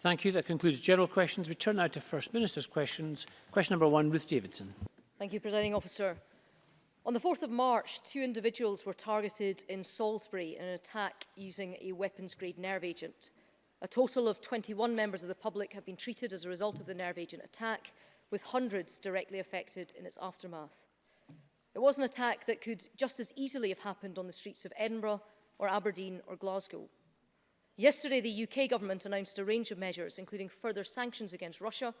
Thank you. That concludes general questions. We turn now to First Minister's questions. Question number one, Ruth Davidson. Thank you, Presiding Officer. On the 4th of March, two individuals were targeted in Salisbury in an attack using a weapons-grade nerve agent. A total of 21 members of the public have been treated as a result of the nerve agent attack, with hundreds directly affected in its aftermath. It was an attack that could just as easily have happened on the streets of Edinburgh or Aberdeen or Glasgow. Yesterday, the UK government announced a range of measures, including further sanctions against Russia,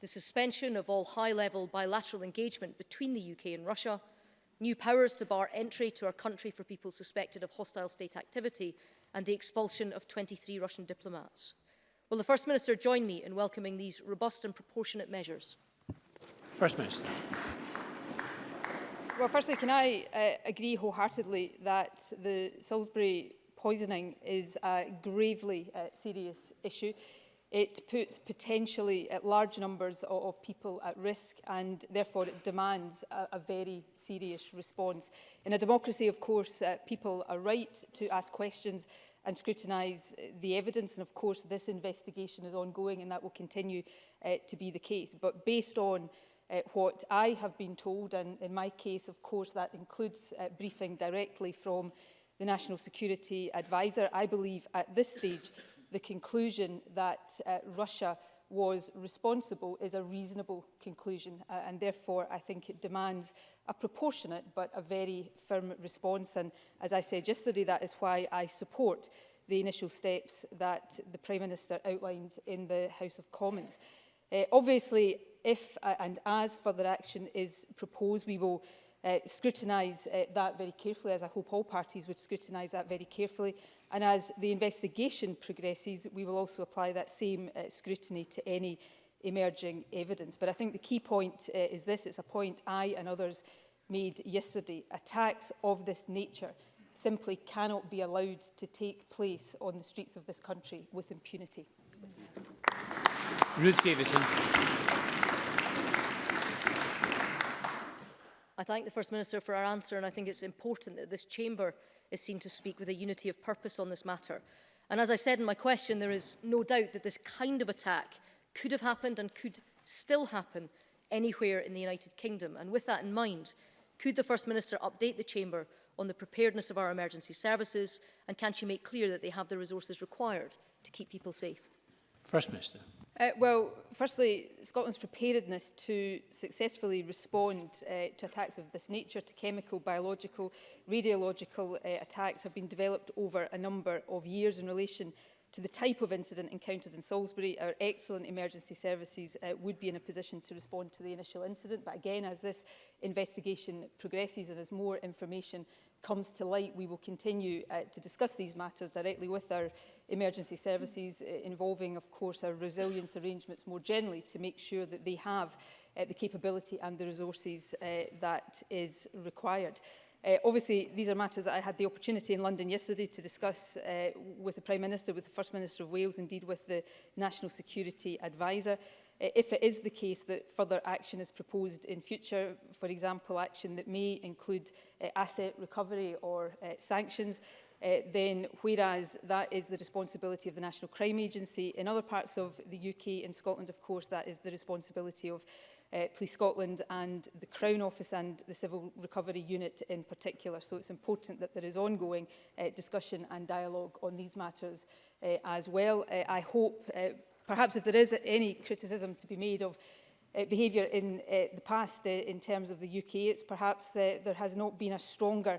the suspension of all high-level bilateral engagement between the UK and Russia, new powers to bar entry to our country for people suspected of hostile state activity, and the expulsion of 23 Russian diplomats. Will the First Minister join me in welcoming these robust and proportionate measures? First Minister. Well, firstly, can I uh, agree wholeheartedly that the Salisbury poisoning is a gravely uh, serious issue. It puts potentially at uh, large numbers of, of people at risk and therefore it demands a, a very serious response. In a democracy, of course, uh, people are right to ask questions and scrutinise uh, the evidence. And of course, this investigation is ongoing and that will continue uh, to be the case. But based on uh, what I have been told, and in my case, of course, that includes uh, briefing directly from the National Security Advisor, I believe at this stage the conclusion that uh, Russia was responsible is a reasonable conclusion uh, and therefore I think it demands a proportionate but a very firm response and as I said yesterday that is why I support the initial steps that the Prime Minister outlined in the House of Commons. Uh, obviously if uh, and as further action is proposed we will uh, scrutinise uh, that very carefully, as I hope all parties would scrutinise that very carefully. And as the investigation progresses, we will also apply that same uh, scrutiny to any emerging evidence. But I think the key point uh, is this, it's a point I and others made yesterday. Attacks of this nature simply cannot be allowed to take place on the streets of this country with impunity. Ruth Davidson. thank the First Minister for our answer and I think it's important that this chamber is seen to speak with a unity of purpose on this matter. And as I said in my question, there is no doubt that this kind of attack could have happened and could still happen anywhere in the United Kingdom. And with that in mind, could the First Minister update the Chamber on the preparedness of our emergency services and can she make clear that they have the resources required to keep people safe? First Minister. Uh, well, firstly, Scotland's preparedness to successfully respond uh, to attacks of this nature, to chemical, biological, radiological uh, attacks, have been developed over a number of years in relation to the type of incident encountered in Salisbury, our excellent emergency services uh, would be in a position to respond to the initial incident. But again, as this investigation progresses and as more information comes to light, we will continue uh, to discuss these matters directly with our emergency services, uh, involving, of course, our resilience arrangements more generally to make sure that they have uh, the capability and the resources uh, that is required. Uh, obviously, these are matters that I had the opportunity in London yesterday to discuss uh, with the Prime Minister, with the First Minister of Wales, indeed with the National Security Advisor. Uh, if it is the case that further action is proposed in future, for example, action that may include uh, asset recovery or uh, sanctions, uh, then whereas that is the responsibility of the National Crime Agency, in other parts of the UK and Scotland, of course, that is the responsibility of uh, Police Scotland and the Crown Office and the Civil Recovery Unit in particular. So it's important that there is ongoing uh, discussion and dialogue on these matters uh, as well. Uh, I hope uh, perhaps if there is any criticism to be made of uh, behaviour in uh, the past uh, in terms of the UK, it's perhaps uh, there has not been a stronger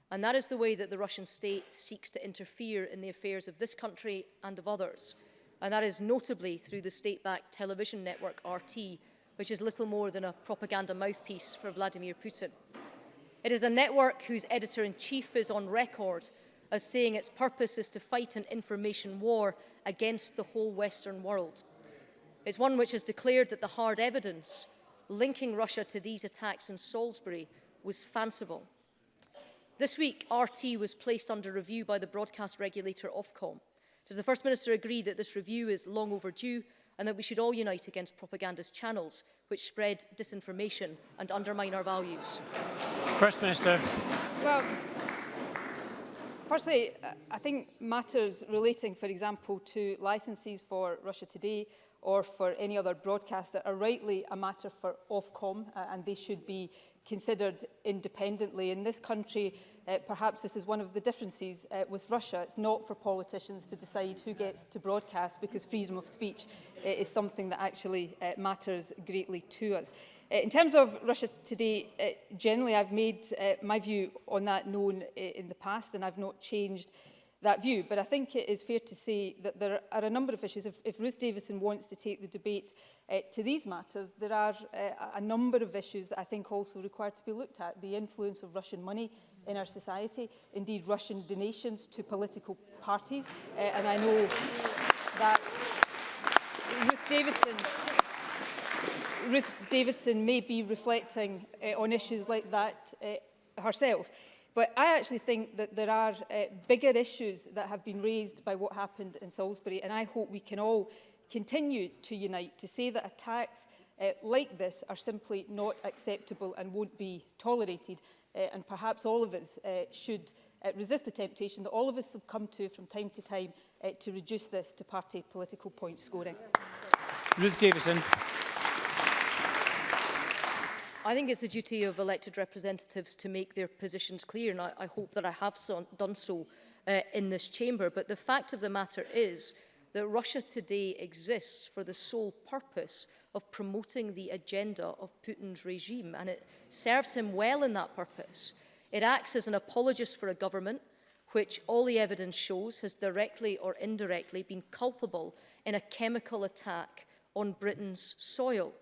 and that is the way that the Russian state seeks to interfere in the affairs of this country and of others, and that is notably through the state-backed television network RT, which is little more than a propaganda mouthpiece for Vladimir Putin. It is a network whose editor-in-chief is on record as saying its purpose is to fight an information war against the whole Western world is one which has declared that the hard evidence linking Russia to these attacks in Salisbury was fanciful. This week, RT was placed under review by the broadcast regulator Ofcom. Does the First Minister agree that this review is long overdue and that we should all unite against propagandist channels which spread disinformation and undermine our values? First Minister. Well, firstly, I think matters relating, for example, to licences for Russia Today or for any other broadcaster are rightly a matter for Ofcom uh, and they should be considered independently. In this country, uh, perhaps this is one of the differences uh, with Russia. It's not for politicians to decide who gets to broadcast because freedom of speech uh, is something that actually uh, matters greatly to us. Uh, in terms of Russia today, uh, generally I've made uh, my view on that known uh, in the past and I've not changed uh, that view. But I think it is fair to say that there are a number of issues. If, if Ruth Davison wants to take the debate uh, to these matters, there are uh, a number of issues that I think also require to be looked at. The influence of Russian money in our society, indeed Russian donations to political parties. Uh, and I know that Ruth Davidson Ruth Davidson may be reflecting uh, on issues like that uh, herself. But I actually think that there are uh, bigger issues that have been raised by what happened in Salisbury, and I hope we can all continue to unite to say that attacks uh, like this are simply not acceptable and won't be tolerated. Uh, and perhaps all of us uh, should uh, resist the temptation that all of us succumb to from time to time uh, to reduce this to party political point scoring. Ruth Davison. I think it's the duty of elected representatives to make their positions clear, and I, I hope that I have so, done so uh, in this chamber. But the fact of the matter is that Russia today exists for the sole purpose of promoting the agenda of Putin's regime, and it serves him well in that purpose. It acts as an apologist for a government which all the evidence shows has directly or indirectly been culpable in a chemical attack on Britain's soil.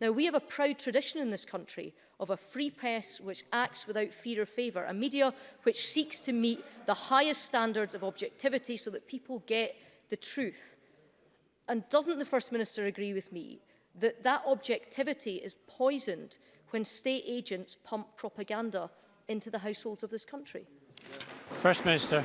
Now, we have a proud tradition in this country of a free press which acts without fear or favour, a media which seeks to meet the highest standards of objectivity so that people get the truth. And doesn't the First Minister agree with me that that objectivity is poisoned when state agents pump propaganda into the households of this country? First Minister.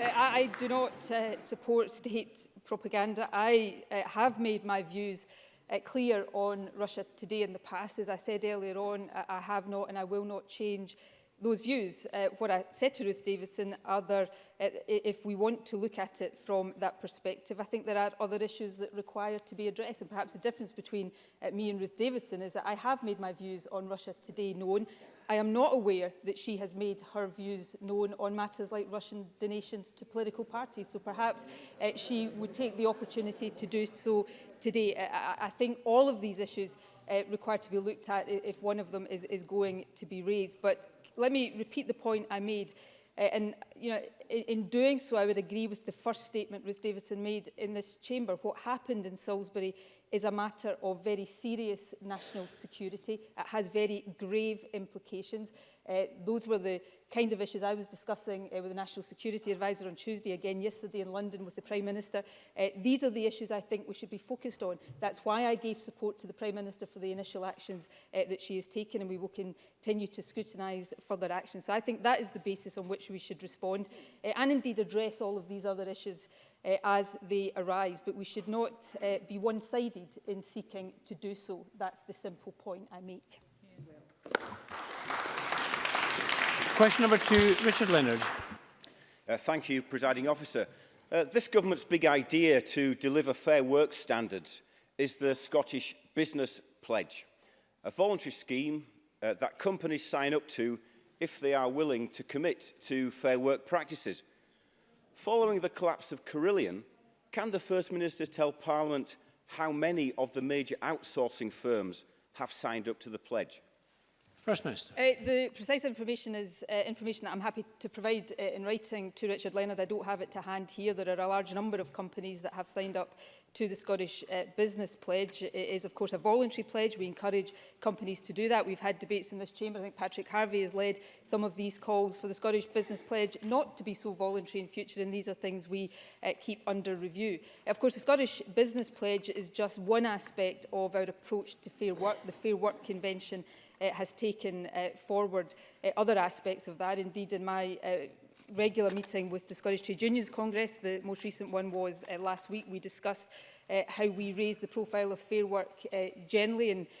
Uh, I, I do not uh, support state propaganda. I uh, have made my views uh, clear on Russia today in the past. As I said earlier on, I, I have not and I will not change those views. Uh, what I said to Ruth Davison, other, uh, if we want to look at it from that perspective, I think there are other issues that require to be addressed. And perhaps the difference between uh, me and Ruth Davison is that I have made my views on Russia today known. I am not aware that she has made her views known on matters like Russian donations to political parties, so perhaps uh, she would take the opportunity to do so today. I, I think all of these issues uh, require to be looked at if one of them is, is going to be raised. But let me repeat the point I made. Uh, and you know, in, in doing so, I would agree with the first statement Ruth Davidson made in this chamber. What happened in Salisbury is a matter of very serious national security. It has very grave implications. Uh, those were the kind of issues I was discussing uh, with the National Security Advisor on Tuesday, again yesterday in London with the Prime Minister. Uh, these are the issues I think we should be focused on. That's why I gave support to the Prime Minister for the initial actions uh, that she has taken and we will continue to scrutinise further action. So I think that is the basis on which we should respond uh, and indeed address all of these other issues uh, as they arise. But we should not uh, be one-sided in seeking to do so. That's the simple point I make. Question number two, Richard Leonard. Uh, thank you, Presiding Officer. Uh, this government's big idea to deliver fair work standards is the Scottish Business Pledge, a voluntary scheme uh, that companies sign up to if they are willing to commit to fair work practices. Following the collapse of Carillion, can the First Minister tell Parliament how many of the major outsourcing firms have signed up to the pledge? First Minister. Uh, the precise information is uh, information that I'm happy to provide uh, in writing to Richard Leonard. I don't have it to hand here. There are a large number of companies that have signed up to the Scottish uh, Business Pledge. It is, of course, a voluntary pledge. We encourage companies to do that. We've had debates in this chamber. I think Patrick Harvey has led some of these calls for the Scottish Business Pledge not to be so voluntary in future, and these are things we uh, keep under review. Of course, the Scottish Business Pledge is just one aspect of our approach to Fair Work. The Fair Work Convention uh, has taken uh, forward uh, other aspects of that. Indeed, in my uh, regular meeting with the Scottish Trade Unions Congress. The most recent one was uh, last week. We discussed uh, how we raise the profile of fair work uh, generally and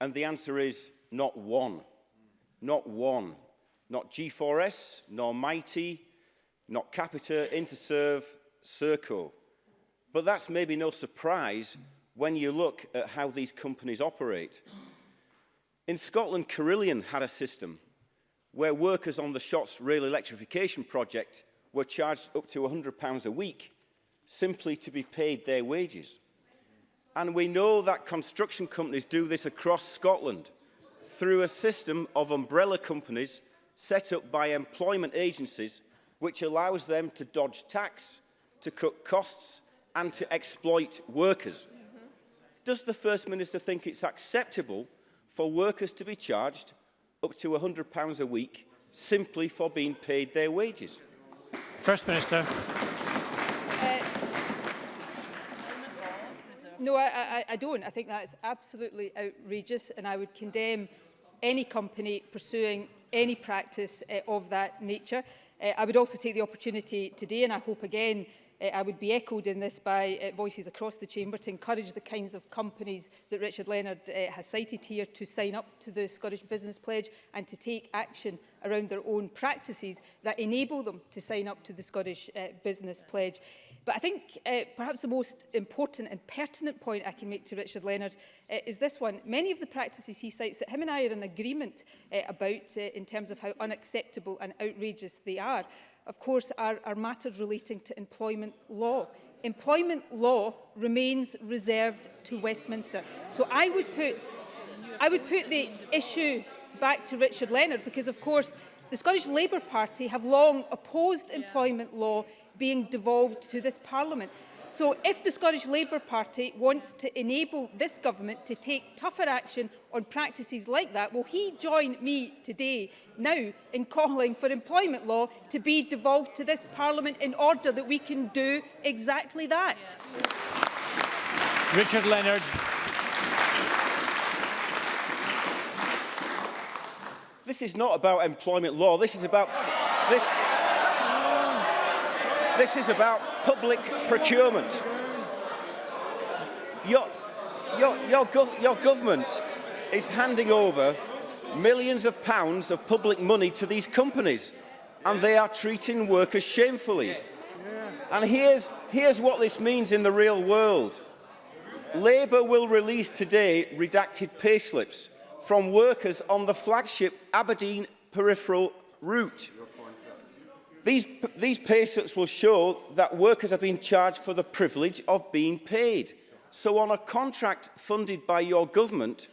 And the answer is not one. Not one. Not G4S, nor Mighty, not Capita, Interserve, Serco. But that's maybe no surprise when you look at how these companies operate. In Scotland, Carillion had a system where workers on the Shots Rail Electrification Project were charged up to £100 a week simply to be paid their wages. And we know that construction companies do this across Scotland through a system of umbrella companies set up by employment agencies which allows them to dodge tax, to cut costs and to exploit workers. Does the First Minister think it's acceptable for workers to be charged up to £100 a week simply for being paid their wages? First Minister. No, I, I, I don't. I think that's absolutely outrageous and I would condemn any company pursuing any practice uh, of that nature. Uh, I would also take the opportunity today, and I hope again uh, I would be echoed in this by uh, voices across the chamber to encourage the kinds of companies that Richard Leonard uh, has cited here to sign up to the Scottish Business Pledge and to take action around their own practices that enable them to sign up to the Scottish uh, Business Pledge. Uh, But I think uh, perhaps the most important and pertinent point I can make to Richard Leonard uh, is this one. Many of the practices he cites that him and I are in agreement uh, about uh, in terms of how unacceptable and outrageous they are, of course, are, are matters relating to employment law. Employment law remains reserved to Westminster. So I would put, I would put the issue back to Richard Leonard because, of course, the Scottish Labour Party have long opposed employment law being devolved to this Parliament. So if the Scottish Labour Party wants to enable this government to take tougher action on practices like that, will he join me today now in calling for employment law to be devolved to this Parliament in order that we can do exactly that? Richard Leonard. This is not about employment law. This is about... This... This is about public procurement. Your, your, your, gov your government is handing over millions of pounds of public money to these companies and they are treating workers shamefully. And here's, here's what this means in the real world. Labour will release today redacted payslips from workers on the flagship Aberdeen peripheral route. These, these pay slips will show that workers have been charged for the privilege of being paid. So on a contract funded by your government,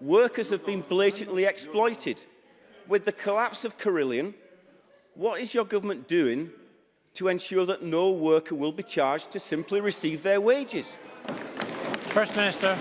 workers have been blatantly exploited. With the collapse of Carillion, what is your government doing to ensure that no worker will be charged to simply receive their wages? First Minister.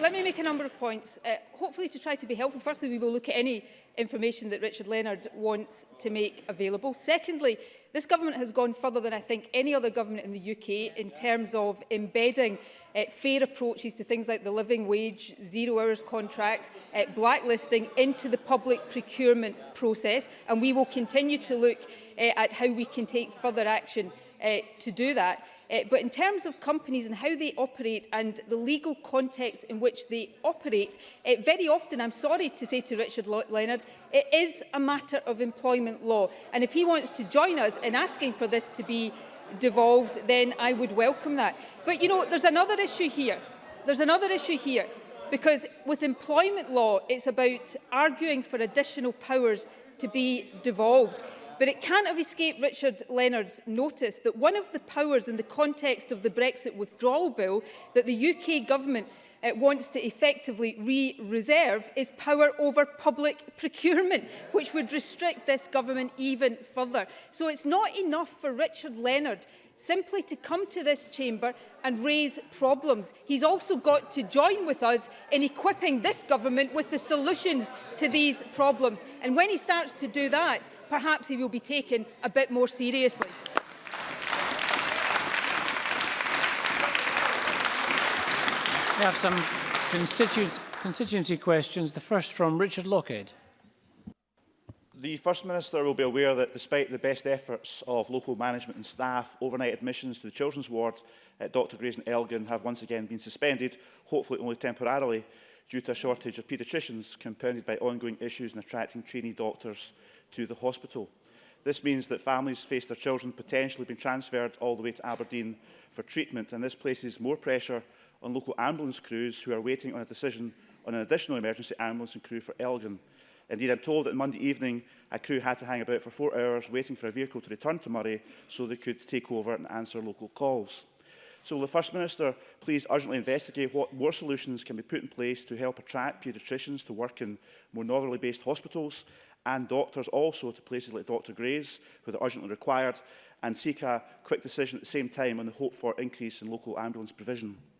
let me make a number of points, uh, hopefully to try to be helpful. Firstly, we will look at any information that Richard Leonard wants to make available. Secondly, this government has gone further than I think any other government in the UK in terms of embedding uh, fair approaches to things like the living wage, zero hours contracts, uh, blacklisting into the public procurement process. And we will continue to look uh, at how we can take further action uh, to do that. Uh, but in terms of companies and how they operate and the legal context in which they operate, uh, very often, I'm sorry to say to Richard Leonard, it is a matter of employment law. And if he wants to join us in asking for this to be devolved, then I would welcome that. But you know, there's another issue here. There's another issue here. Because with employment law, it's about arguing for additional powers to be devolved. But it can't have escaped Richard Leonard's notice that one of the powers in the context of the Brexit withdrawal bill that the UK government uh, wants to effectively re-reserve is power over public procurement, which would restrict this government even further. So it's not enough for Richard Leonard simply to come to this chamber and raise problems. He's also got to join with us in equipping this government with the solutions to these problems. And when he starts to do that, perhaps he will be taken a bit more seriously. We have some constituency questions, the first from Richard Lockhead. The First Minister will be aware that despite the best efforts of local management and staff, overnight admissions to the children's ward at Dr Grayson Elgin have once again been suspended, hopefully only temporarily, due to a shortage of paediatricians compounded by ongoing issues in attracting trainee doctors to the hospital. This means that families face their children potentially being transferred all the way to Aberdeen for treatment, and this places more pressure on local ambulance crews who are waiting on a decision on an additional emergency ambulance and crew for Elgin. Indeed, I'm told that Monday evening a crew had to hang about for four hours waiting for a vehicle to return to Murray so they could take over and answer local calls. So will the First Minister please urgently investigate what more solutions can be put in place to help attract paediatricians to work in more northerly based hospitals and doctors also to places like Dr Gray's, where they're urgently required, and seek a quick decision at the same time on the hope for increase in local ambulance provision.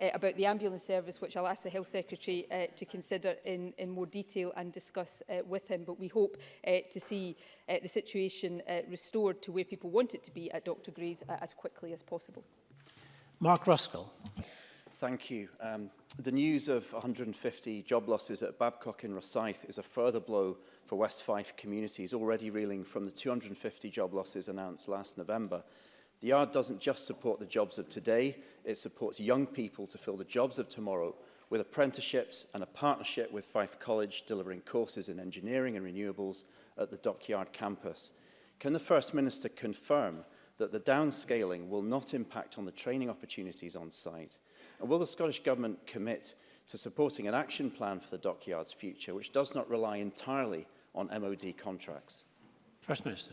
uh, about the ambulance service, which I'll ask the Health Secretary uh, to consider in, in more detail and discuss uh, with him. But we hope uh, to see uh, the situation uh, restored to where people want it to be at Dr Gray's uh, as quickly as possible. Mark Ruskell. Thank you. Um, the news of 150 job losses at Babcock in Rosyth is a further blow for West Fife communities already reeling from the 250 job losses announced last November. The Yard doesn't just support the jobs of today, it supports young people to fill the jobs of tomorrow with apprenticeships and a partnership with Fife College delivering courses in engineering and renewables at the Dockyard campus. Can the First Minister confirm that the downscaling will not impact on the training opportunities on site? And will the Scottish Government commit to supporting an action plan for the Dockyard's future, which does not rely entirely on MOD contracts? First Minister.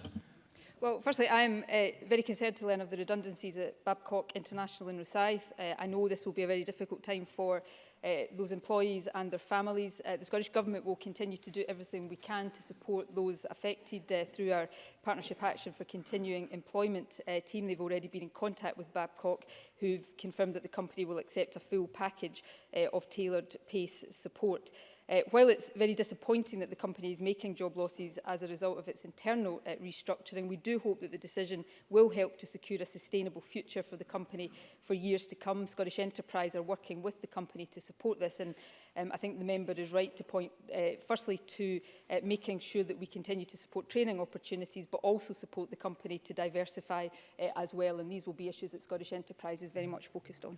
Well, firstly, I am uh, very concerned to learn of the redundancies at Babcock International in Rosyth. Uh, I know this will be a very difficult time for uh, those employees and their families. Uh, the Scottish Government will continue to do everything we can to support those affected uh, through our Partnership Action for Continuing Employment uh, team. They've already been in contact with Babcock, who've confirmed that the company will accept a full package uh, of tailored PACE support. Uh, while it's very disappointing that the company is making job losses as a result of its internal uh, restructuring, we do hope that the decision will help to secure a sustainable future for the company for years to come. Scottish Enterprise are working with the company to support this and um, I think the member is right to point uh, firstly to uh, making sure that we continue to support training opportunities but also support the company to diversify uh, as well and these will be issues that Scottish Enterprise is very much focused on.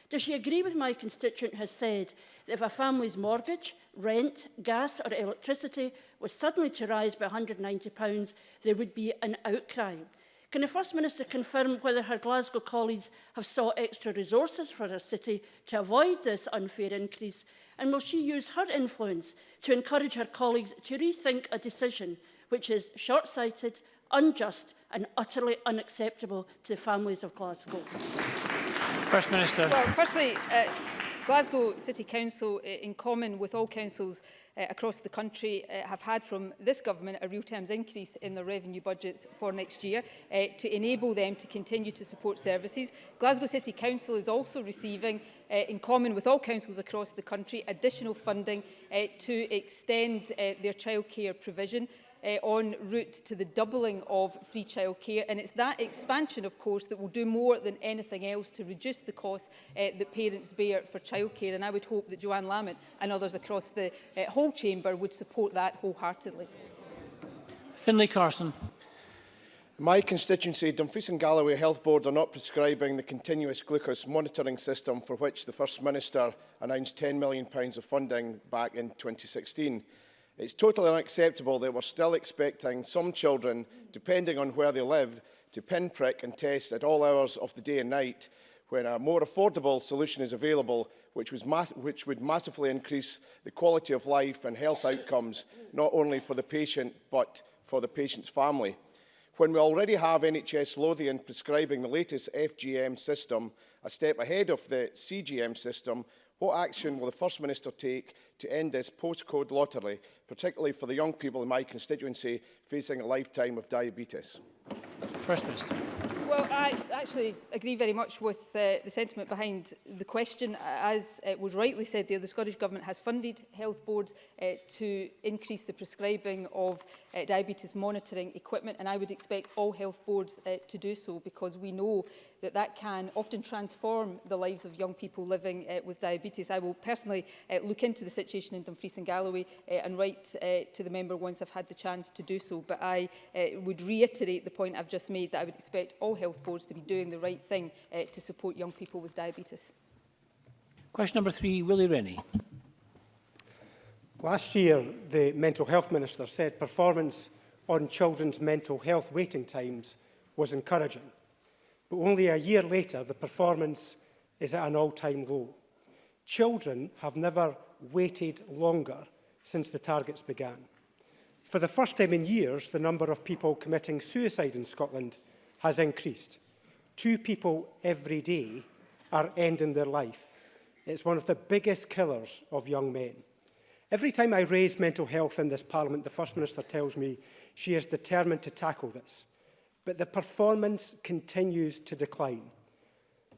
Does she agree with my constituent has said that if a family's mortgage, rent, gas or electricity was suddenly to rise by £190, there would be an outcry? Can the First Minister confirm whether her Glasgow colleagues have sought extra resources for her city to avoid this unfair increase? And will she use her influence to encourage her colleagues to rethink a decision which is short-sighted, unjust and utterly unacceptable to the families of Glasgow? First Minister. Well, firstly, uh, Glasgow City Council, uh, in common with all councils uh, across the country, uh, have had from this government a real terms increase in their revenue budgets for next year uh, to enable them to continue to support services. Glasgow City Council is also receiving, uh, in common with all councils across the country, additional funding uh, to extend uh, their childcare provision uh, on route to the doubling of free childcare. And it's that expansion, of course, that will do more than anything else to reduce the cost uh, eh, that parents bear for childcare. And I would hope that Joanne Lamont and others across the uh, whole chamber would support that wholeheartedly. Finlay Carson. my constituency, Dumfries and Galloway Health Board are not prescribing the continuous glucose monitoring system for which the First Minister announced £10 million of funding back in 2016. It's totally unacceptable that we're still expecting some children, depending on where they live, to pinprick and test at all hours of the day and night when a more affordable solution is available which, was which would massively increase the quality of life and health outcomes not only for the patient but for the patient's family. When we already have NHS Lothian prescribing the latest FGM system, a step ahead of the CGM system, What action will the First Minister take to end this postcode lottery, particularly for the young people in my constituency facing a lifetime of diabetes? First Minister. Well, I actually agree very much with uh, the sentiment behind the question. As uh, was rightly said there, the Scottish Government has funded health boards uh, to increase the prescribing of uh, diabetes monitoring equipment, and I would expect all health boards uh, to do so because we know that that can often transform the lives of young people living uh, with diabetes. I will personally uh, look into the situation in Dumfries and Galloway uh, and write uh, to the member once I've had the chance to do so. But I uh, would reiterate the point I've just made that I would expect all health boards to be doing the right thing uh, to support young people with diabetes. Question number three, Willie Rennie. Last year, the Mental Health Minister said performance on children's mental health waiting times was encouraging but only a year later the performance is at an all-time low. Children have never waited longer since the targets began. For the first time in years, the number of people committing suicide in Scotland has increased. Two people every day are ending their life. It's one of the biggest killers of young men. Every time I raise mental health in this parliament, the First Minister tells me she is determined to tackle this but the performance continues to decline.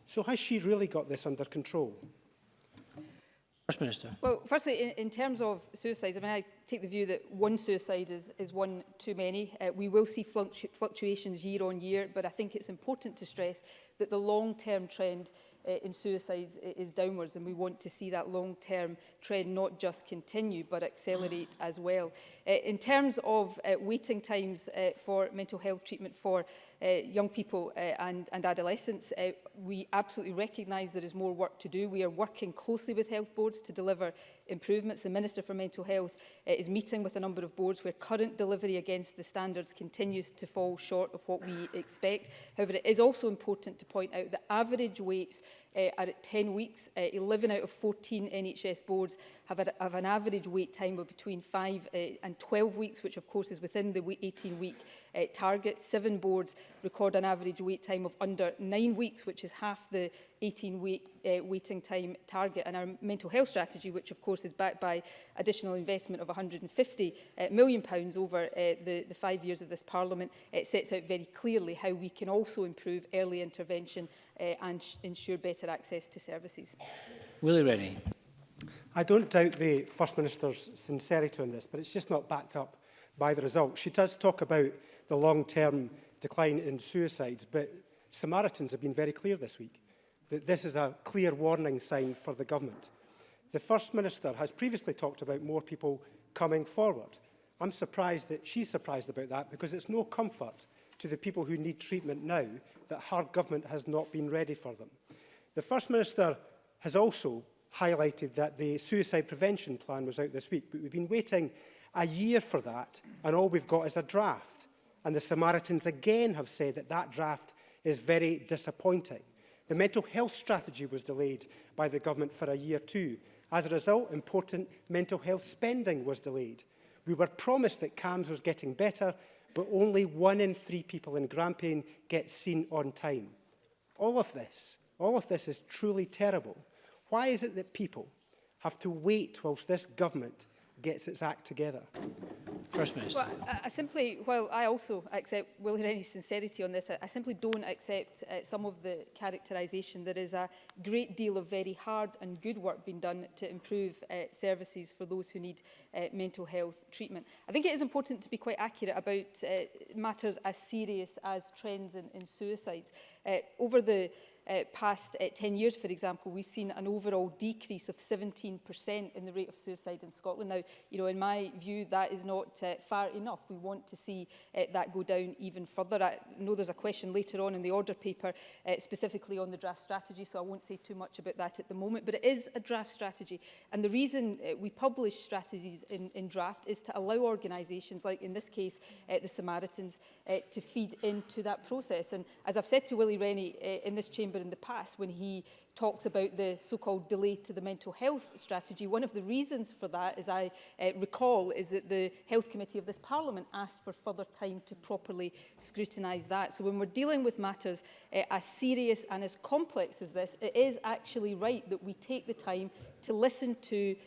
So has she really got this under control? First Minister. Well, firstly, in, in terms of suicides, I mean, I take the view that one suicide is, is one too many. Uh, we will see fluctu fluctuations year on year, but I think it's important to stress that the long-term trend uh, in suicides is downwards and we want to see that long-term trend not just continue but accelerate as well. Uh, in terms of uh, waiting times uh, for mental health treatment for uh, young people uh, and, and adolescents. Uh, we absolutely recognise there is more work to do. We are working closely with health boards to deliver improvements. The Minister for Mental Health uh, is meeting with a number of boards where current delivery against the standards continues to fall short of what we expect. However, it is also important to point out that average weights uh, eh, are at 10 weeks. Uh, eh, 11 out of 14 NHS boards have, a, have an average wait time of between 5 uh, eh, and 12 weeks, which of course is within the 18-week uh, target. Seven boards record an average wait time of under 9 weeks, which is half the 18-week uh, waiting time target. And our mental health strategy, which of course is backed by additional investment of £150 million pounds over uh, the, the five years of this Parliament, it sets out very clearly how we can also improve early intervention uh, and ensure better access to services. Willie Rennie. I don't doubt the First Minister's sincerity on this, but it's just not backed up by the results. She does talk about the long-term decline in suicides, but Samaritans have been very clear this week that this is a clear warning sign for the government. The First Minister has previously talked about more people coming forward. I'm surprised that she's surprised about that because it's no comfort to the people who need treatment now that her government has not been ready for them. The First Minister has also highlighted that the suicide prevention plan was out this week, but we've been waiting a year for that, and all we've got is a draft. And the Samaritans again have said that that draft is very disappointing. The mental health strategy was delayed by the government for a year too. As a result, important mental health spending was delayed. We were promised that CAMS was getting better, but only one in three people in Grampian get seen on time. All of this, all of this is truly terrible. Why is it that people have to wait whilst this government gets its act together? First Minister. Well, I, simply, while I also accept Will Rennie's sincerity on this, I, I simply don't accept uh, some of the characterisation. There is a great deal of very hard and good work being done to improve uh, services for those who need uh, mental health treatment. I think it is important to be quite accurate about uh, matters as serious as trends in, in suicides. Uh, over the uh, past uh, 10 years, for example, we've seen an overall decrease of 17% in the rate of suicide in Scotland. Now, you know, in my view, that is not uh, far enough. We want to see uh, that go down even further. I know there's a question later on in the order paper uh, specifically on the draft strategy, so I won't say too much about that at the moment, but it is a draft strategy. And the reason uh, we publish strategies in, in draft is to allow organisations, like in this case, uh, the Samaritans, uh, to feed into that process. And as I've said to Willie Rennie uh, in this chamber Labour in the past when he talks about the so-called delay to the mental health strategy. One of the reasons for that, as I uh, recall, is that the Health Committee of this Parliament asked for further time to properly scrutinise that. So when we're dealing with matters uh, as serious and as complex as this, it is actually right that we take the time to listen to,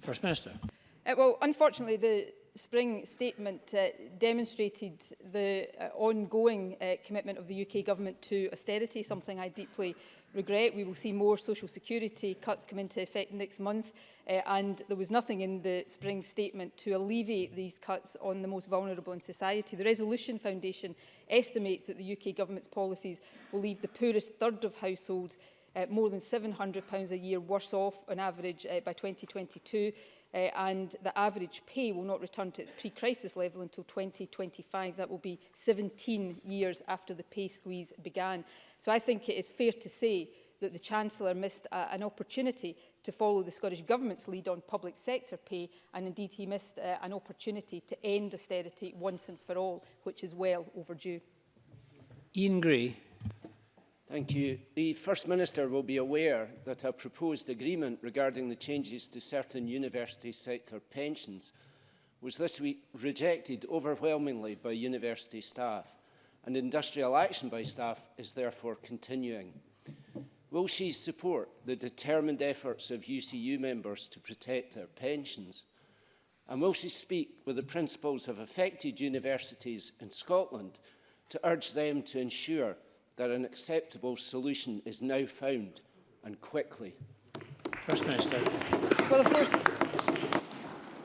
First Minister. Uh, well, unfortunately, the spring statement uh, demonstrated the uh, ongoing uh, commitment of the UK government to austerity, something I deeply regret. We will see more social security cuts come into effect next month uh, and there was nothing in the spring statement to alleviate these cuts on the most vulnerable in society. The Resolution Foundation estimates that the UK government's policies will leave the poorest third of households uh, more than £700 a year worse off on average uh, by 2022 uh, and the average pay will not return to its pre-crisis level until 2025. That will be 17 years after the pay squeeze began. So I think it is fair to say that the Chancellor missed uh, an opportunity to follow the Scottish Government's lead on public sector pay and indeed he missed uh, an opportunity to end austerity once and for all, which is well overdue. Ian Gray. Thank you. The First Minister will be aware that a proposed agreement regarding the changes to certain university sector pensions was this week rejected overwhelmingly by university staff, and industrial action by staff is therefore continuing. Will she support the determined efforts of UCU members to protect their pensions? And will she speak with the principals of affected universities in Scotland to urge them to ensure that an acceptable solution is now found and quickly. First Minister. Well, of course,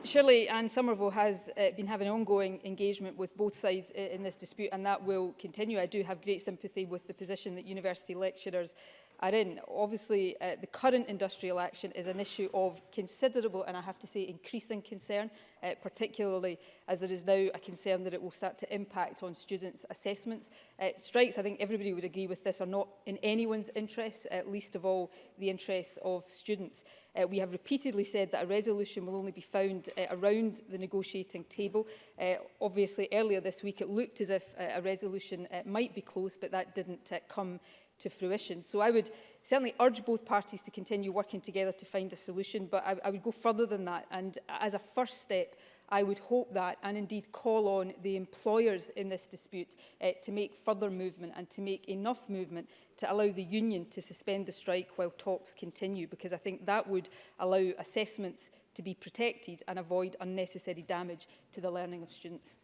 Shirley and Somerville has uh, been having ongoing engagement with both sides uh, in this dispute and that will continue. I do have great sympathy with the position that university lecturers are in. Obviously, uh, the current industrial action is an issue of considerable and I have to say increasing concern, uh, particularly as there is now a concern that it will start to impact on students' assessments. Uh, strikes, I think everybody would agree with this, are not in anyone's interests, uh, least of all the interests of students. Uh, we have repeatedly said that a resolution will only be found uh, around the negotiating table. Uh, obviously, earlier this week it looked as if uh, a resolution uh, might be close, but that didn't uh, come to fruition. So I would certainly urge both parties to continue working together to find a solution, but I, I would go further than that. And as a first step, I would hope that and indeed call on the employers in this dispute uh, to make further movement and to make enough movement to allow the union to suspend the strike while talks continue because I think that would allow assessments to be protected and avoid unnecessary damage to the learning of students.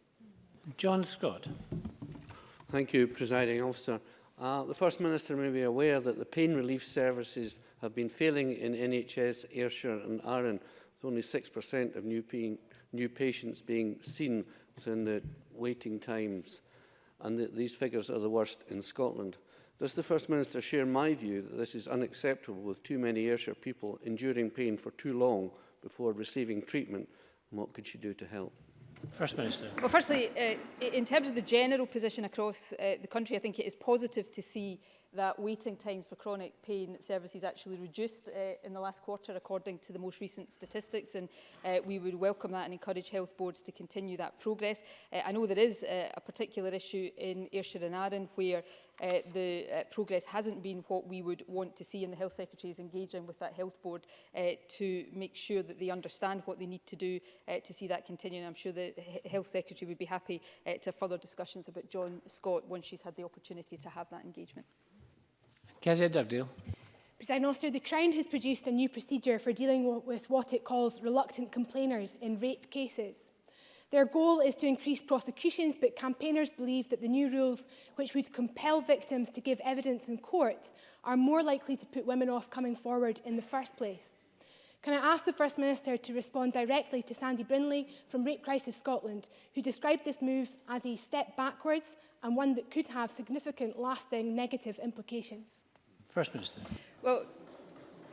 John Scott. Thank you, Presiding Officer. Uh, the First Minister may be aware that the pain relief services have been failing in NHS, Ayrshire and Arran, with only 6% of new, pain, new patients being seen within the waiting times. And that these figures are the worst in Scotland. Does the First Minister share my view that this is unacceptable with too many Ayrshire people enduring pain for too long before receiving treatment? And what could she do to help? First Minister. Well, firstly, uh, in terms of the general position across uh, the country, I think it is positive to see that waiting times for chronic pain services actually reduced uh, in the last quarter according to the most recent statistics and uh, we would welcome that and encourage health boards to continue that progress. Uh, I know there is uh, a particular issue in Ayrshire and Arran where uh, the uh, progress hasn't been what we would want to see and the Health Secretary is engaging with that health board uh, to make sure that they understand what they need to do uh, to see that continue and I'm sure the H Health Secretary would be happy uh, to further discussions about John Scott once she's had the opportunity to have that engagement. Kezia Dugdale. President Officer, the Crown has produced a new procedure for dealing with what it calls reluctant complainers in rape cases. Their goal is to increase prosecutions, but campaigners believe that the new rules, which would compel victims to give evidence in court, are more likely to put women off coming forward in the first place. Can I ask the First Minister to respond directly to Sandy Brinley from Rape Crisis Scotland, who described this move as a step backwards and one that could have significant lasting negative implications? First Minister. Well,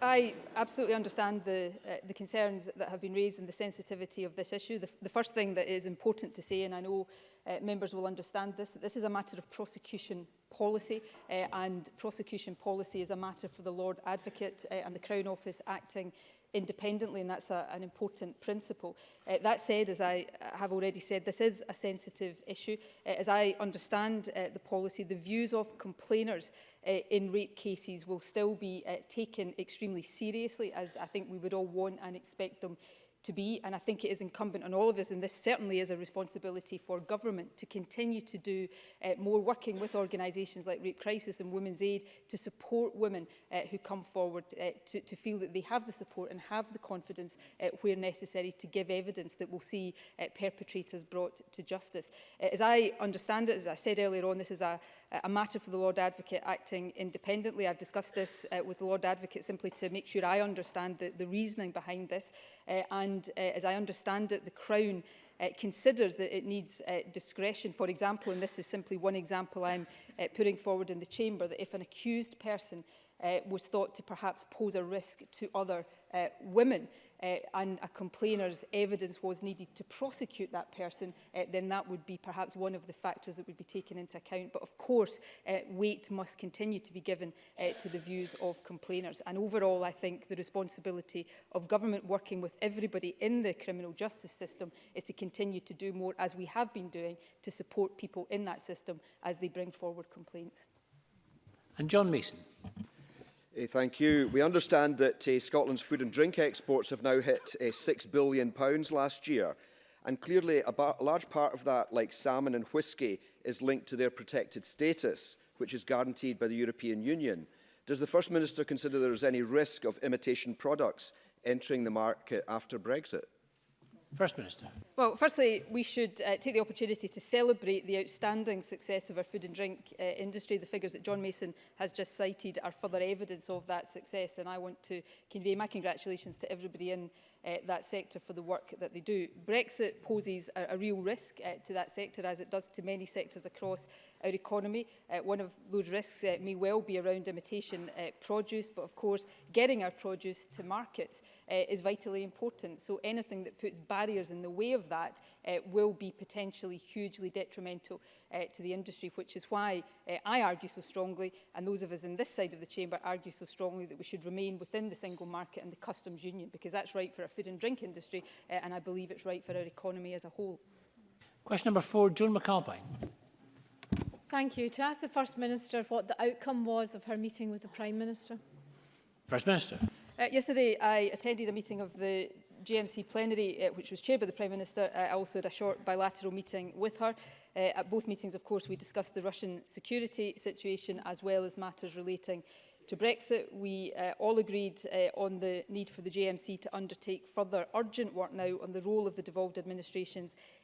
I absolutely understand the, uh, the concerns that have been raised and the sensitivity of this issue. The, the first thing that is important to say, and I know uh, members will understand this, that this is a matter of prosecution policy uh, and prosecution policy is a matter for the Lord Advocate uh, and the Crown Office acting independently, and that's a, an important principle. Uh, that said, as I uh, have already said, this is a sensitive issue. Uh, as I understand uh, the policy, the views of complainers uh, in rape cases will still be uh, taken extremely seriously, as I think we would all want and expect them to be. And I think it is incumbent on all of us, and this certainly is a responsibility for government to continue to do uh, more working with organisations like Rape Crisis and Women's Aid to support women uh, who come forward uh, to, to feel that they have the support and have the confidence uh, where necessary to give evidence that will see uh, perpetrators brought to justice. Uh, as I understand it, as I said earlier on, this is a, a matter for the Lord Advocate acting independently. I've discussed this uh, with the Lord Advocate simply to make sure I understand the, the reasoning behind this uh, and uh, as I understand it, the Crown uh, considers that it needs uh, discretion. For example, and this is simply one example I'm uh, putting forward in the chamber, that if an accused person uh, was thought to perhaps pose a risk to other uh, women, uh, and a complainer's evidence was needed to prosecute that person, uh, then that would be perhaps one of the factors that would be taken into account. But of course, uh, weight must continue to be given uh, to the views of complainers. And overall, I think the responsibility of government working with everybody in the criminal justice system is to continue to do more, as we have been doing, to support people in that system as they bring forward complaints. And John Mason. Uh, thank you. We understand that uh, Scotland's food and drink exports have now hit uh, eh, £6 billion pounds last year. And clearly, a large part of that, like salmon and whisky, is linked to their protected status, which is guaranteed by the European Union. Does the First Minister consider there is any risk of imitation products entering the market after Brexit? First Minister. Well, firstly, we should uh, take the opportunity to celebrate the outstanding success of our food and drink uh, industry. The figures that John Mason has just cited are further evidence of that success, and I want to convey my congratulations to everybody in uh, that sector for the work that they do. Brexit poses a, a real risk uh, to that sector, as it does to many sectors across our economy. Uh, one of those risks uh, may well be around imitation uh, produce, but of course getting our produce to markets uh, is vitally important. So anything that puts barriers in the way of that uh, will be potentially hugely detrimental uh, to the industry, which is why uh, I argue so strongly, and those of us in this side of the chamber argue so strongly that we should remain within the single market and the customs union, because that's right for our food and drink industry, uh, and I believe it's right for our economy as a whole. Question number four, Joan McAlpine. Thank you. To ask the First Minister what the outcome was of her meeting with the Prime Minister. First Minister. Uh, yesterday I attended a meeting of the GMC plenary, uh, which was chaired by the Prime Minister, uh, I also had a short bilateral meeting with her. Uh, at both meetings, of course, we discussed the Russian security situation as well as matters relating to Brexit. We uh, all agreed uh, on the need for the GMC to undertake further urgent work now on the role of the devolved administrations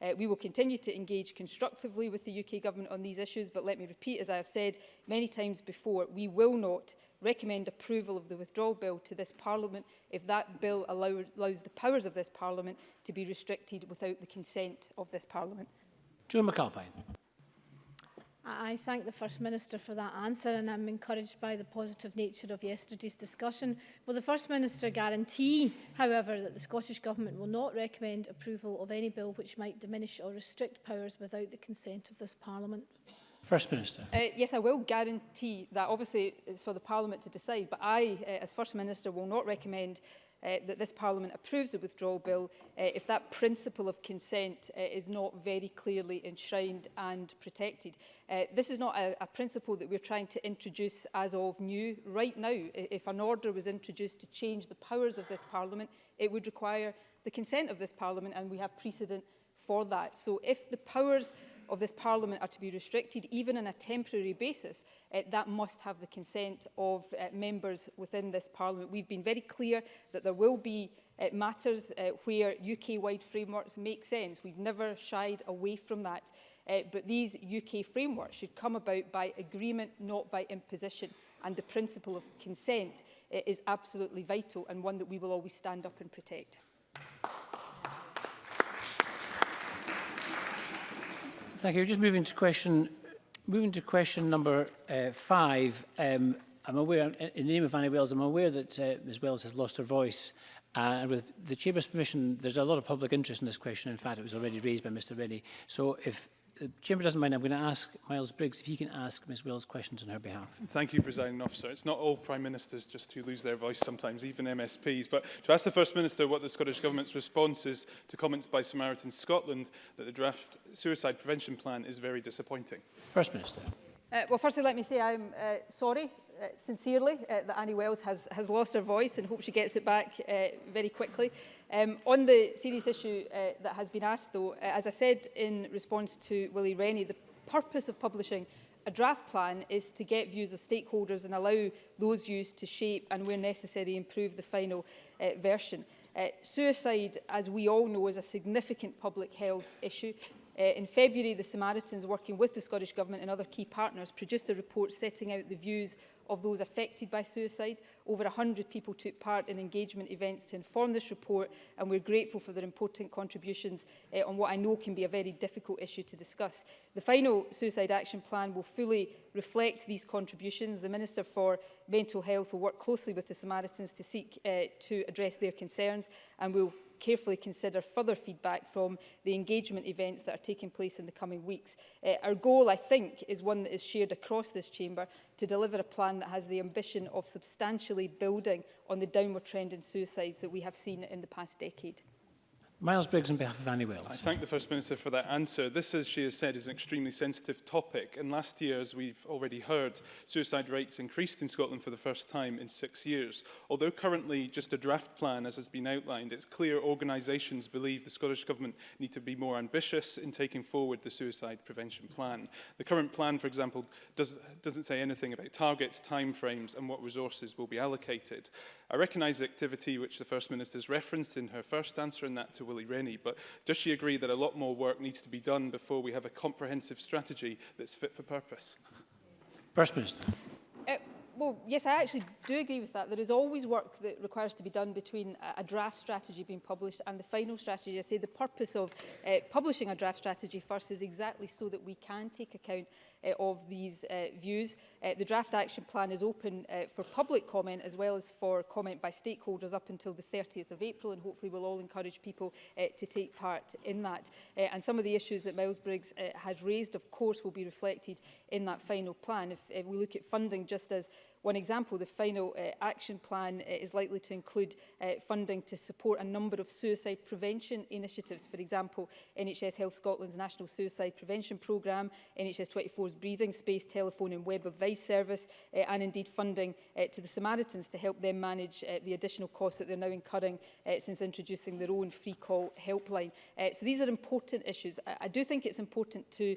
Uh, we will continue to engage constructively with the UK Government on these issues, but let me repeat, as I have said many times before, we will not recommend approval of the withdrawal bill to this Parliament if that bill allow allows the powers of this Parliament to be restricted without the consent of this Parliament. Joan McAlpine. I thank the First Minister for that answer and I'm encouraged by the positive nature of yesterday's discussion. Will the First Minister guarantee, however, that the Scottish Government will not recommend approval of any bill which might diminish or restrict powers without the consent of this Parliament? First Minister. Uh, yes, I will guarantee that. Obviously, it's for the Parliament to decide, but I, uh, as First Minister, will not recommend uh, that this Parliament approves the withdrawal bill uh, if that principle of consent uh, is not very clearly enshrined and protected. Uh, this is not a, a principle that we're trying to introduce as of new. Right now, if an order was introduced to change the powers of this Parliament, it would require the consent of this Parliament and we have precedent for that. So if the powers of this Parliament are to be restricted, even on a temporary basis, uh, that must have the consent of uh, members within this Parliament. We've been very clear that there will be uh, matters uh, where UK-wide frameworks make sense. We've never shied away from that. Uh, but these UK frameworks should come about by agreement, not by imposition. And the principle of consent uh, is absolutely vital and one that we will always stand up and protect. Thank you. Just moving to question, moving to question number uh, five. Um, I'm aware, in the name of Annie Wells, I'm aware that uh, Ms Wells has lost her voice. Uh, and with the Chamber's permission, there's a lot of public interest in this question. In fact, it was already raised by Mr Rennie. So if Chamber doesn't mind, I'm going to ask Miles Briggs if he can ask Ms Wills questions on her behalf. Thank you, Presiding Officer. It's not all Prime Ministers just who lose their voice sometimes, even MSPs. But to ask the First Minister what the Scottish Government's response is to comments by Samaritans Scotland that the draft suicide prevention plan is very disappointing. First Minister. Uh, well, firstly, let me say I'm uh, sorry uh, sincerely uh, that Annie Wells has, has lost her voice and hope she gets it back uh, very quickly. Um, on the serious issue uh, that has been asked, though, uh, as I said in response to Willie Rennie, the purpose of publishing a draft plan is to get views of stakeholders and allow those views to shape and, where necessary, improve the final uh, version. Uh, suicide, as we all know, is a significant public health issue. Uh, in February, the Samaritans, working with the Scottish Government and other key partners, produced a report setting out the views of those affected by suicide. Over 100 people took part in engagement events to inform this report, and we're grateful for their important contributions uh, on what I know can be a very difficult issue to discuss. The final Suicide Action Plan will fully reflect these contributions. The Minister for Mental Health will work closely with the Samaritans to seek uh, to address their concerns, and we'll carefully consider further feedback from the engagement events that are taking place in the coming weeks. Uh, our goal, I think, is one that is shared across this chamber to deliver a plan that has the ambition of substantially building on the downward trend in suicides that we have seen in the past decade. Miles Briggs on behalf of Annie Wells. I thank the First Minister for that answer. This, as she has said, is an extremely sensitive topic. And last year, as we've already heard, suicide rates increased in Scotland for the first time in six years. Although currently just a draft plan, as has been outlined, it's clear organisations believe the Scottish Government need to be more ambitious in taking forward the suicide prevention plan. The current plan, for example, does, doesn't say anything about targets, timeframes and what resources will be allocated. I recognise the activity which the First Minister has referenced in her first answer and that to Willie Rennie, but does she agree that a lot more work needs to be done before we have a comprehensive strategy that's fit for purpose? First Minister. Uh, well, yes, I actually do agree with that. There is always work that requires to be done between a draft strategy being published and the final strategy. I say the purpose of uh, publishing a draft strategy first is exactly so that we can take account uh, of these uh, views. Uh, the draft action plan is open uh, for public comment as well as for comment by stakeholders up until the 30th of April and hopefully we'll all encourage people uh, to take part in that. Uh, and some of the issues that Miles Briggs uh, had raised of course will be reflected in that final plan. If, if we look at funding just as One example, the final uh, action plan uh, is likely to include uh, funding to support a number of suicide prevention initiatives. For example, NHS Health Scotland's National Suicide Prevention Programme, NHS 24's Breathing Space, Telephone and Web Advice Service, uh, and indeed funding uh, to the Samaritans to help them manage uh, the additional costs that they're now incurring uh, since introducing their own free call helpline. Uh, so these are important issues. I, I do think it's important to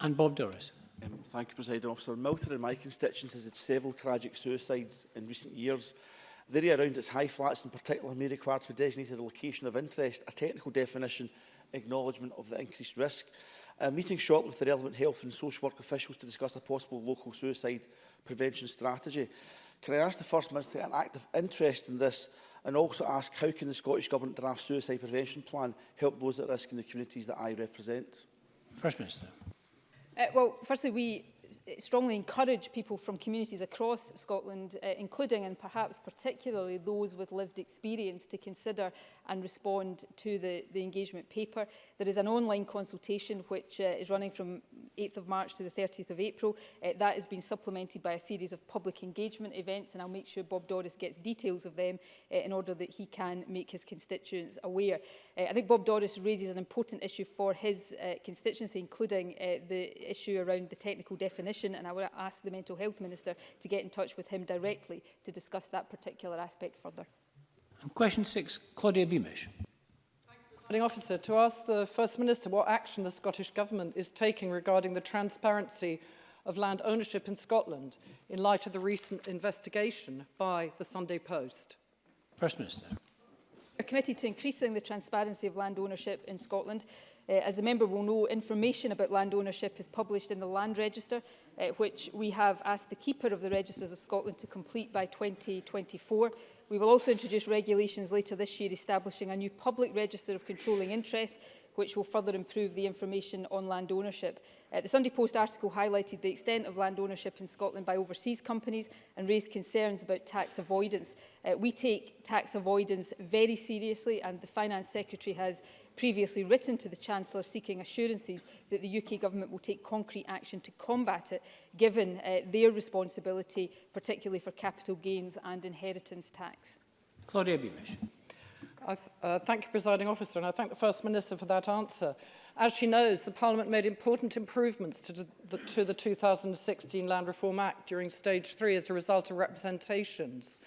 And Bob Doris. Um, thank you, President Officer. Milton in my constituents has had several tragic suicides in recent years. The area around its high flats in particular may require to be designated a location of interest, a technical definition, acknowledgement of the increased risk. A meeting short with the relevant health and social work officials to discuss a possible local suicide prevention strategy. Can I ask the First Minister an active interest in this and also ask how can the Scottish Government draft suicide prevention plan help those at risk in the communities that I represent? First Minister. Uh, well, firstly, we strongly encourage people from communities across Scotland, uh, including and perhaps particularly those with lived experience, to consider and respond to the, the engagement paper. There is an online consultation which uh, is running from 8th of March to the 30th of April. Uh, that has been supplemented by a series of public engagement events, and I'll make sure Bob Doris gets details of them uh, in order that he can make his constituents aware. Uh, I think Bob Doris raises an important issue for his uh, constituency, including uh, the issue around the technical definition definition and I would ask the Mental Health Minister to get in touch with him directly to discuss that particular aspect further. And question six, Claudia Beamish. Presiding Officer, to ask the First Minister what action the Scottish Government is taking regarding the transparency of land ownership in Scotland in light of the recent investigation by the Sunday Post. First Minister. are committed to increasing the transparency of land ownership in Scotland. Uh, as the member will know, information about land ownership is published in the Land Register, uh, which we have asked the Keeper of the Registers of Scotland to complete by 2024. We will also introduce regulations later this year establishing a new public register of controlling interests which will further improve the information on land ownership. Uh, the Sunday Post article highlighted the extent of land ownership in Scotland by overseas companies and raised concerns about tax avoidance. Uh, we take tax avoidance very seriously and the Finance Secretary has previously written to the Chancellor seeking assurances that the UK Government will take concrete action to combat it, given uh, their responsibility, particularly for capital gains and inheritance tax? Claudia Beamish. I th uh, thank you, Presiding Officer, and I thank the First Minister for that answer. As she knows, the Parliament made important improvements to the, to the 2016 Land Reform Act during Stage 3 as a result of representations.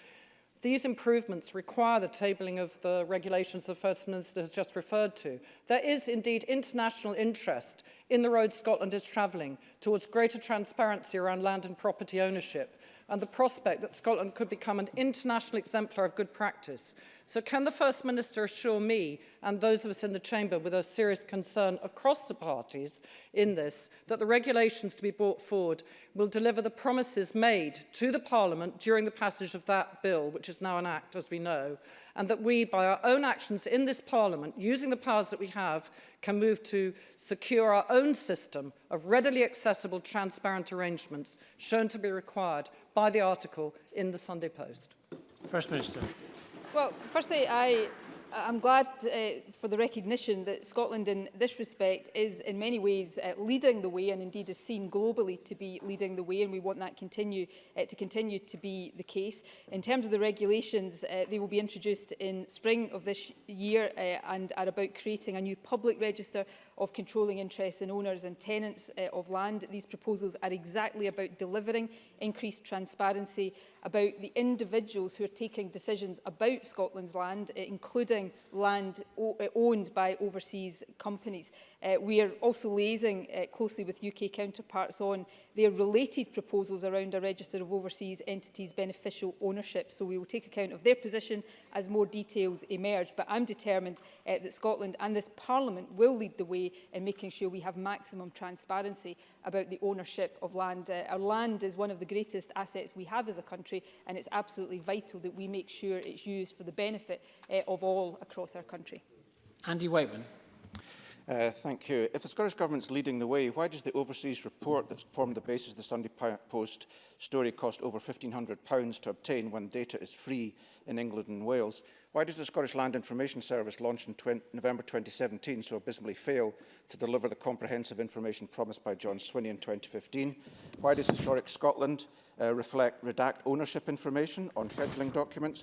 These improvements require the tabling of the regulations the First Minister has just referred to. There is indeed international interest in the road Scotland is travelling towards greater transparency around land and property ownership and the prospect that Scotland could become an international exemplar of good practice. So can the First Minister assure me and those of us in the Chamber with a serious concern across the parties in this that the regulations to be brought forward will deliver the promises made to the Parliament during the passage of that bill, which is now an act as we know, and that we, by our own actions in this Parliament, using the powers that we have, can move to secure our own system of readily accessible, transparent arrangements shown to be required by the article in the Sunday Post? First Minister. Well, firstly, I I'm glad uh, for the recognition that Scotland in this respect is in many ways uh, leading the way and indeed is seen globally to be leading the way and we want that continue, uh, to continue to be the case. In terms of the regulations, uh, they will be introduced in spring of this year uh, and are about creating a new public register of controlling interests in owners and tenants uh, of land. These proposals are exactly about delivering increased transparency about the individuals who are taking decisions about Scotland's land, including land owned by overseas companies. Uh, we are also liaising uh, closely with UK counterparts on their related proposals around a register of overseas entities beneficial ownership. So we will take account of their position as more details emerge. But I'm determined uh, that Scotland and this Parliament will lead the way in making sure we have maximum transparency about the ownership of land. Uh, our land is one of the greatest assets we have as a country and it's absolutely vital that we make sure it's used for the benefit uh, of all across our country. Andy Whiteman. Uh, thank you. If the Scottish Government is leading the way, why does the overseas report that formed the basis of the Sunday Post story cost over £1,500 to obtain when data is free in England and Wales, why does the Scottish Land Information Service, launch in November 2017, so abysmally fail to deliver the comprehensive information promised by John Swinney in 2015? Why does Historic Scotland uh, reflect redact ownership information on scheduling documents?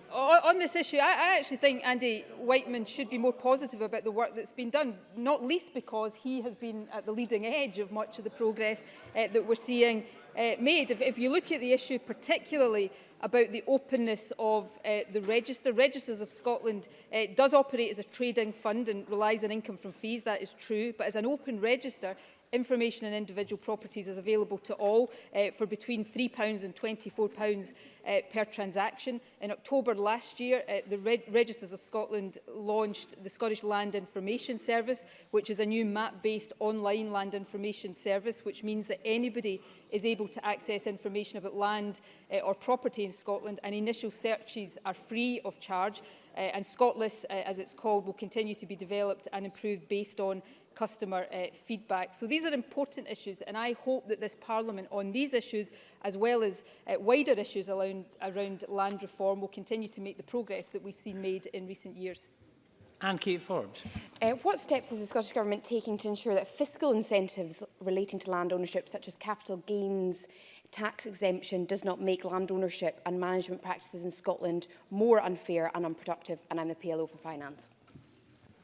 on this issue, I, I actually think Andy Whiteman should be more positive about the work that's been done, not least because he has been at the leading edge of much of the progress uh, that we're seeing uh, made. If, if you look at the issue particularly about the openness of uh, the register, Registers of Scotland uh, does operate as a trading fund and relies on income from fees, that is true, but as an open register, information on individual properties is available to all uh, for between £3 and £24 uh, eh, per transaction. In October last year, uh, the Reg Registers of Scotland launched the Scottish Land Information Service, which is a new map-based online land information service, which means that anybody is able to access information about land uh, or property in Scotland, and initial searches are free of charge. Uh, and Scotlist, uh, as it's called, will continue to be developed and improved based on customer uh, feedback. So these are important issues and I hope that this Parliament on these issues as well as uh, wider issues around, around land reform will continue to make the progress that we've seen made in recent years. Anne Kate Forbes. Uh, what steps is the Scottish Government taking to ensure that fiscal incentives relating to land ownership such as capital gains tax exemption does not make land ownership and management practices in Scotland more unfair and unproductive and I'm the PLO for finance.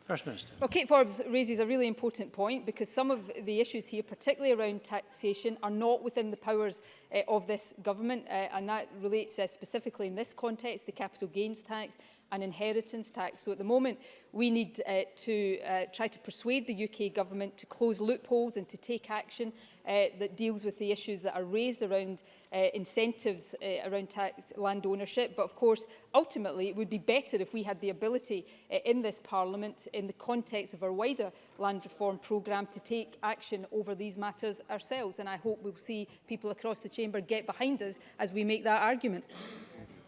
First Minister. Well, Kate Forbes raises a really important point because some of the issues here, particularly around taxation, are not within the powers uh, of this government uh, and that relates uh, specifically in this context, the capital gains tax an inheritance tax. So at the moment, we need uh, to uh, try to persuade the UK government to close loopholes and to take action uh, that deals with the issues that are raised around uh, incentives uh, around tax land ownership. But of course, ultimately, it would be better if we had the ability uh, in this Parliament, in the context of our wider land reform programme, to take action over these matters ourselves. And I hope we'll see people across the chamber get behind us as we make that argument.